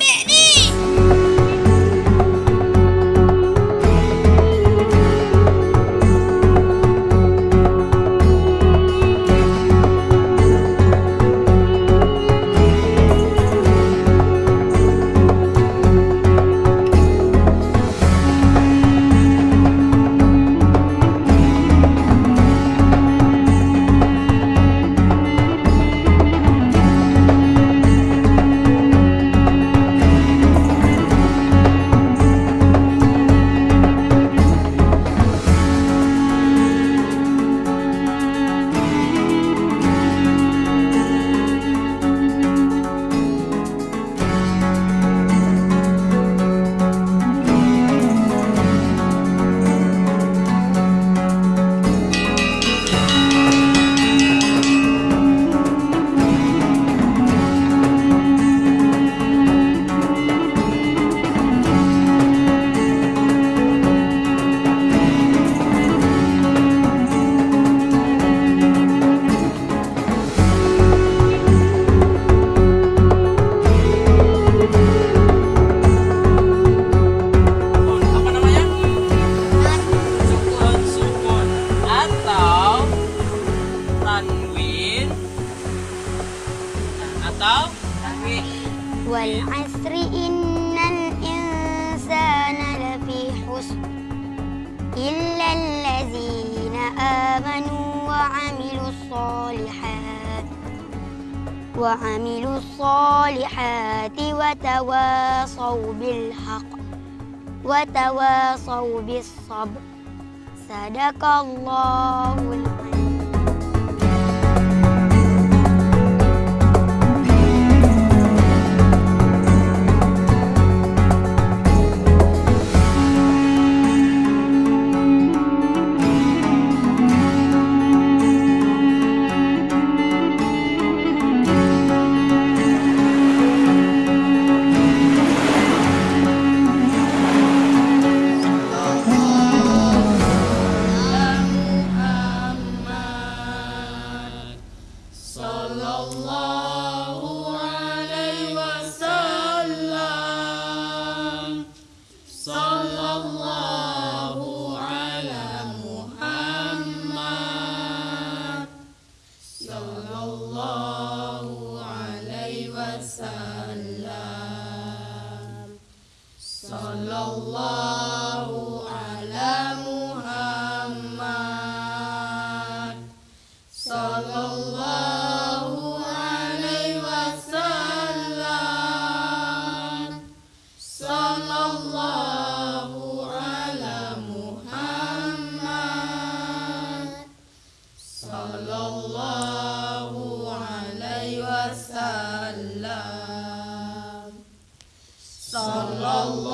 minute! والعصر إن الإنسان لفي خسر إلا الذين آمنوا وعملوا الصالحات وعملوا الصالحات وتواصوا بالحق وتواصوا بالصبر صدق الله العظيم Allah sallallahu